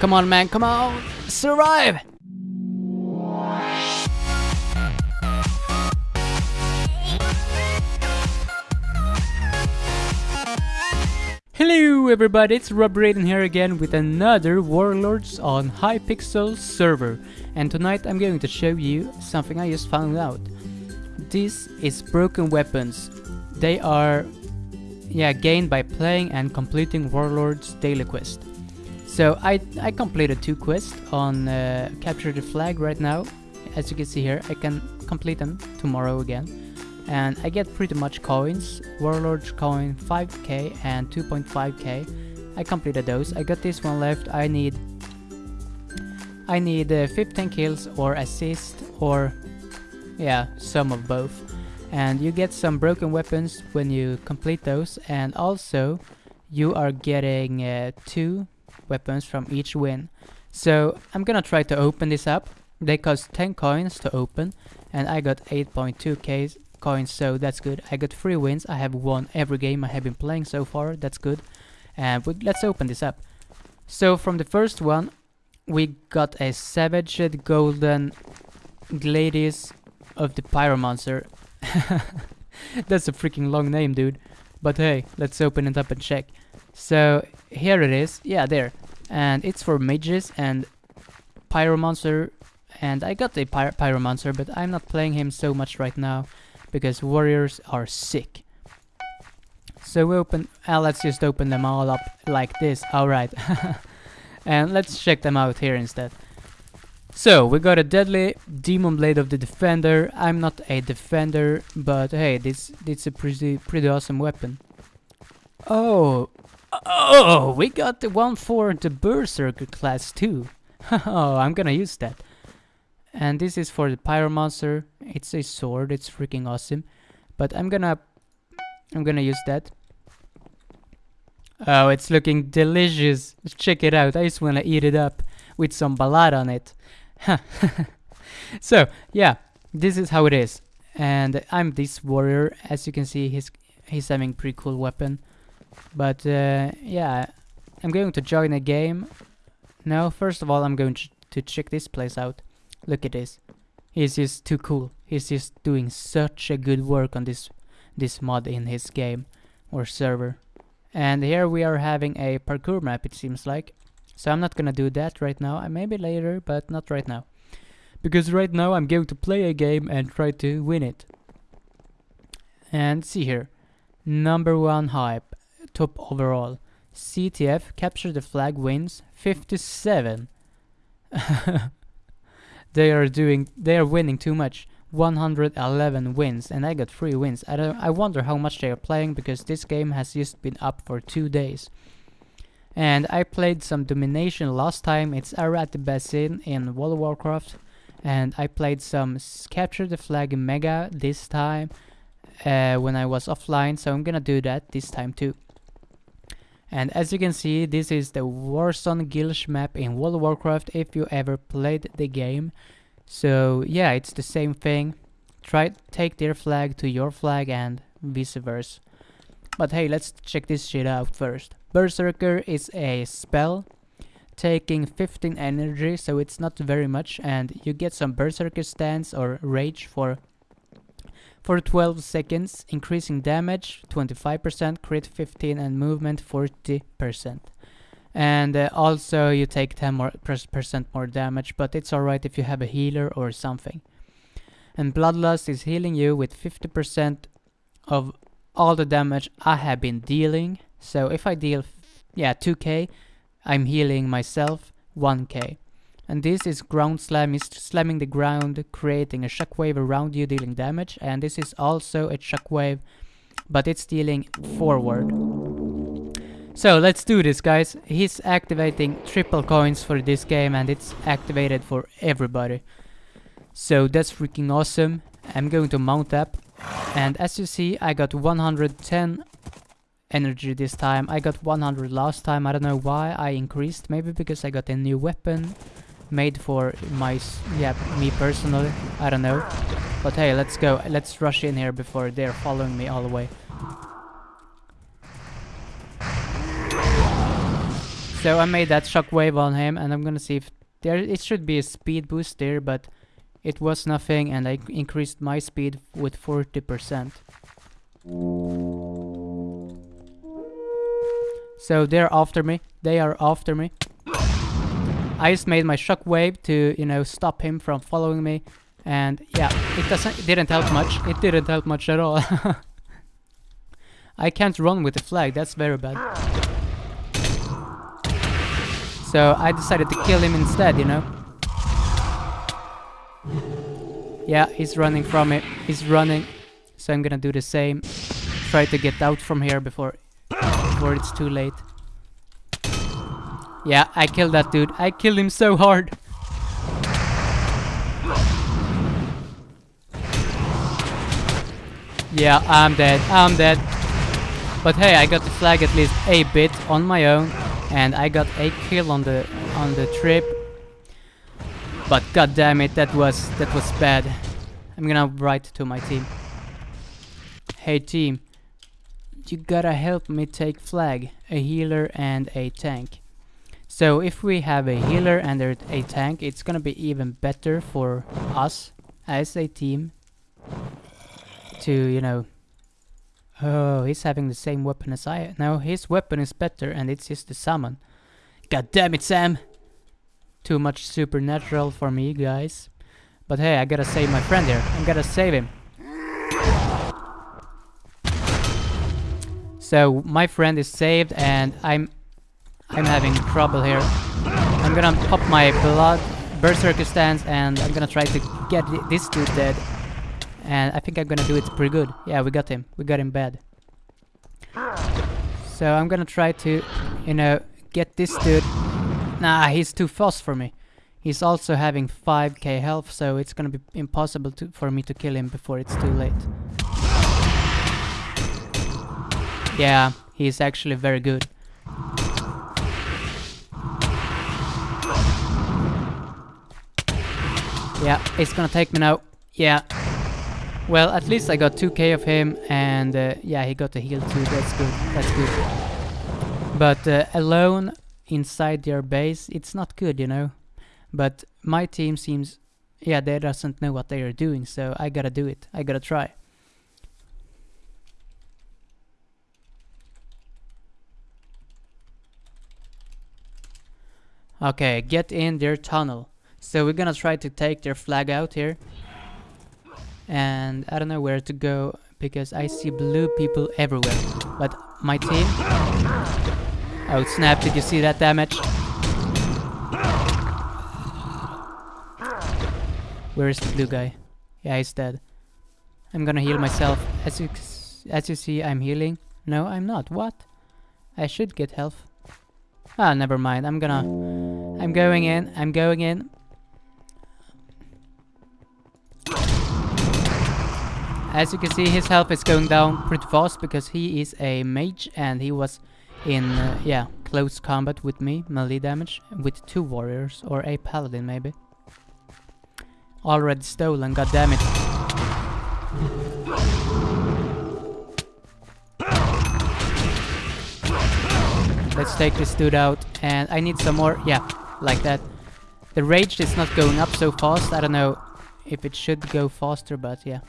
Come on, man, come on! Survive! Hello everybody, it's Rob Raiden here again with another Warlords on Hypixel server. And tonight I'm going to show you something I just found out. This is broken weapons. They are yeah, gained by playing and completing Warlords daily quest. So I, I completed two quests on uh, Capture the Flag right now. As you can see here, I can complete them tomorrow again and I get pretty much coins, Warlord coin 5k and 2.5k. I completed those. I got this one left. I need I need uh, 15 kills or assist or yeah, some of both. And you get some broken weapons when you complete those and also you are getting uh, two weapons from each win. So I'm gonna try to open this up. They cost 10 coins to open and I got 8.2k coins, so that's good. I got 3 wins, I have won every game I have been playing so far, that's good. And let's open this up. So from the first one, we got a Savaged Golden Gladius of the Pyromancer. that's a freaking long name, dude. But hey, let's open it up and check. So here it is, yeah, there. And it's for mages and Pyromancer. And I got a Py Pyromancer, but I'm not playing him so much right now because warriors are sick. So we open, uh, let's just open them all up like this, alright. and let's check them out here instead. So, we got a deadly demon blade of the defender. I'm not a defender, but hey, this this a pretty pretty awesome weapon. Oh, oh, we got the one for the berserker class too. oh, I'm gonna use that. And this is for the pyromancer. It's a sword. It's freaking awesome. But I'm gonna I'm gonna use that. Oh, it's looking delicious. Check it out. I just wanna eat it up with some balad on it. so, yeah, this is how it is. And I'm this warrior. As you can see, he's he's having pretty cool weapon. But uh, yeah, I'm going to join a game. Now, first of all, I'm going to check this place out. Look at this. He's just too cool. He's just doing such a good work on this this mod in his game or server. And here we are having a parkour map it seems like. So I'm not gonna do that right now. I Maybe later, but not right now. Because right now I'm going to play a game and try to win it. And see here. Number one hype. Top overall. CTF capture the flag wins 57. they are doing they are winning too much. 111 wins and I got 3 wins. I don't I wonder how much they are playing because this game has just been up for 2 days. And I played some domination last time. It's Arathi Basin in World of Warcraft. And I played some capture the flag mega this time uh, when I was offline. So I'm gonna do that this time too and as you can see, this is the Warsong Gulch map in World of Warcraft if you ever played the game. So yeah, it's the same thing. Try take their flag to your flag and vice versa. But hey, let's check this shit out first. Berserker is a spell taking 15 energy, so it's not very much, and you get some Berserker stance or rage for for 12 seconds, increasing damage 25%, crit 15 and movement 40%. And uh, also you take 10 more percent more damage, but it's alright if you have a healer or something. And Bloodlust is healing you with 50% of all the damage I have been dealing. So if I deal, yeah, 2k, I'm healing myself 1k. And this is ground slam, is slamming the ground, creating a shockwave around you, dealing damage. And this is also a shockwave, but it's dealing forward. So let's do this guys. He's activating triple coins for this game and it's activated for everybody. So that's freaking awesome. I'm going to mount up. And as you see, I got 110 energy this time. I got 100 last time. I don't know why I increased. Maybe because I got a new weapon made for my, yeah, me personally. I don't know. But hey, let's go. Let's rush in here before they're following me all the way. So I made that shockwave on him and I'm gonna see if there it should be a speed boost there but it was nothing and I increased my speed with 40%. So they're after me. They are after me. I just made my shockwave to, you know, stop him from following me. And yeah, it doesn't it didn't help much. It didn't help much at all. I can't run with the flag, that's very bad. So I decided to kill him instead, you know. Yeah, he's running from it. He's running. So I'm gonna do the same. Try to get out from here before before it's too late. Yeah, I killed that dude. I killed him so hard. Yeah, I'm dead. I'm dead. But hey, I got the flag at least a bit on my own, and I got a kill on the on the trip. But god damn it, that was that was bad. I'm gonna write to my team. Hey team, you gotta help me take flag, a healer and a tank. So if we have a healer and a tank, it's gonna be even better for us as a team to, you know... Oh, he's having the same weapon as I... No, his weapon is better and it's just the summon. God damn it, Sam! Too much supernatural for me, guys. But hey, I gotta save my friend here. I'm gonna save him. So my friend is saved and I'm I'm having trouble here. I'm gonna pop my blood berserker stance and I'm gonna try to get this dude dead. And I think I'm gonna do it pretty good. Yeah, we got him. We got him bad. So I'm gonna try to, you know, get this dude. Nah, he's too fast for me. He's also having 5k health, so it's gonna be impossible to, for me to kill him before it's too late. Yeah, he's actually very good. Yeah, it's gonna take me now. Yeah. Well, at least I got 2k of him, and uh, yeah, he got a heal too. That's good. That's good. But uh, alone inside their base, it's not good, you know. But my team seems, yeah, they doesn't know what they are doing, so I gotta do it. I gotta try. Okay, get in their tunnel. So we're gonna try to take their flag out here. And I don't know where to go because I see blue people everywhere. But my team... Oh snap, did you see that damage? Where is the blue guy? Yeah, he's dead. I'm gonna heal myself. As you, as you see, I'm healing. No, I'm not. What? I should get health. Ah, never mind. I'm gonna... I'm going in. I'm going in. As you can see, his health is going down pretty fast because he is a mage and he was in, uh, yeah, close combat with me, melee damage, with two warriors, or a paladin maybe. Already stolen, god damn it. Let's take this dude out. And I need some more. Yeah, like that. The rage is not going up so fast. I don't know if it should go faster, but yeah.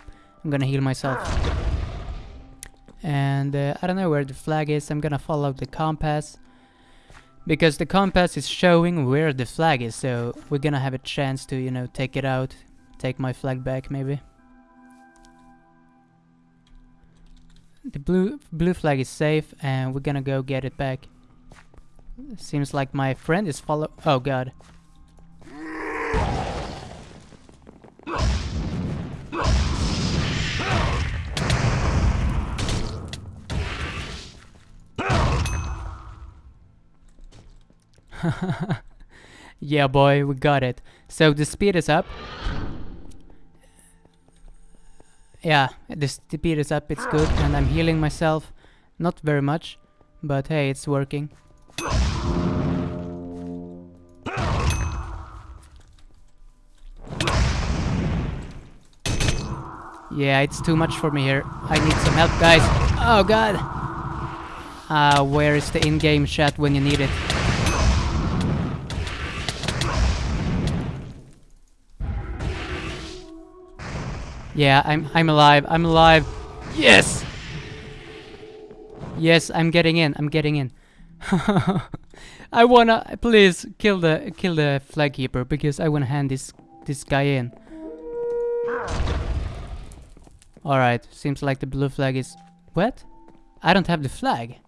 I'm gonna heal myself. And uh, I don't know where the flag is. I'm gonna follow the compass. Because the compass is showing where the flag is. So we're gonna have a chance to, you know, take it out. Take my flag back, maybe. The blue blue flag is safe and we're gonna go get it back. Seems like my friend is follow- oh god. yeah boy, we got it. So the speed is up. Yeah, the speed is up, it's good, and I'm healing myself. Not very much, but hey, it's working. Yeah, it's too much for me here. I need some help, guys. Oh god! Uh, where is the in-game chat when you need it? Yeah, I'm I'm alive. I'm alive. Yes. Yes, I'm getting in. I'm getting in. I wanna please kill the kill the flag keeper because I wanna hand this this guy in. Alright, seems like the blue flag is... What? I don't have the flag.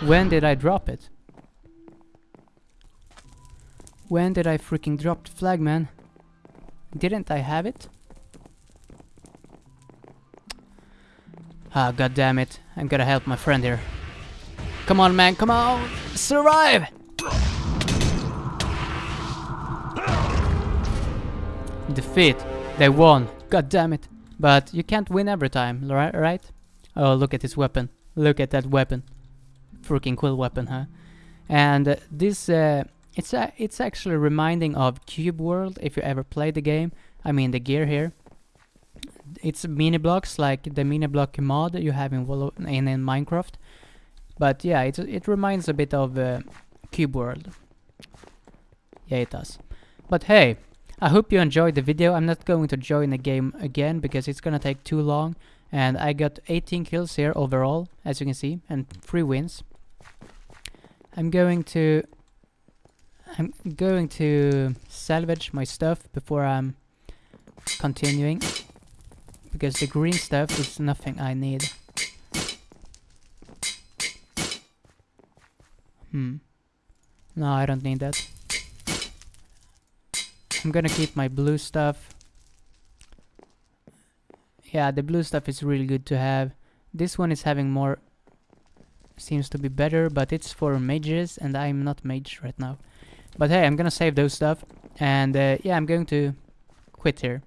When did I drop it? When did I freaking drop the flag, man? Didn't I have it? Ah, god damn it. I'm gonna help my friend here. Come on, man, come on! Survive! Defeat. They won. God damn it. But you can't win every time, right? Oh, look at this weapon. Look at that weapon. Freaking cool weapon, huh? And uh, this, uh, it's uh, it's actually reminding of Cube World if you ever played the game. I mean the gear here. It's mini blocks like the mini block mod you have in in, in Minecraft. But yeah, it it reminds a bit of uh, Cube World. Yeah, it does. But hey, I hope you enjoyed the video. I'm not going to join the game again because it's gonna take too long. And I got 18 kills here overall, as you can see, and 3 wins. I'm going to... I'm going to salvage my stuff before I'm continuing. Because the green stuff is nothing I need. Hmm. No, I don't need that. I'm gonna keep my blue stuff. Yeah, the blue stuff is really good to have. This one is having more... Seems to be better, but it's for mages, and I'm not mage right now. But hey, I'm gonna save those stuff. And uh, yeah, I'm going to quit here.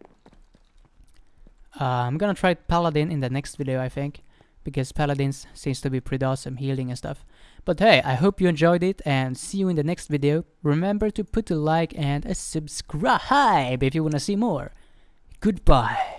Uh, I'm gonna try Paladin in the next video, I think. Because Paladins seems to be pretty awesome, healing and stuff. But hey, I hope you enjoyed it and see you in the next video. Remember to put a like and a subscribe if you wanna see more. Goodbye.